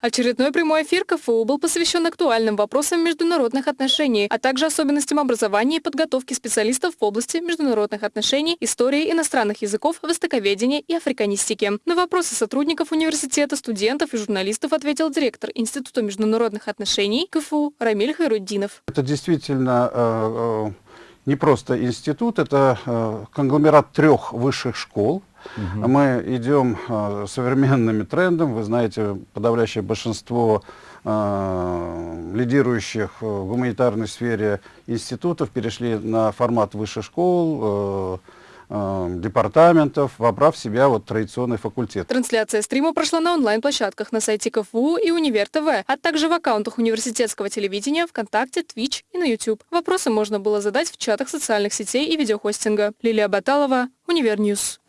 Очередной прямой эфир КФУ был посвящен актуальным вопросам международных отношений, а также особенностям образования и подготовки специалистов в области международных отношений, истории иностранных языков, востоковедения и африканистики. На вопросы сотрудников университета, студентов и журналистов ответил директор Института международных отношений КФУ Рамиль Хайруддинов. Это действительно э, э, не просто институт, это э, конгломерат трех высших школ, Угу. Мы идем э, современными трендами. Вы знаете, подавляющее большинство э, лидирующих в гуманитарной сфере институтов перешли на формат высших школ, э, департаментов, вобрав в себя вот традиционный факультет. Трансляция стрима прошла на онлайн-площадках на сайте КФУ и Универ ТВ, а также в аккаунтах университетского телевидения, ВКонтакте, Twitch и на YouTube. Вопросы можно было задать в чатах социальных сетей и видеохостинга. Лилия Баталова, Универньюз.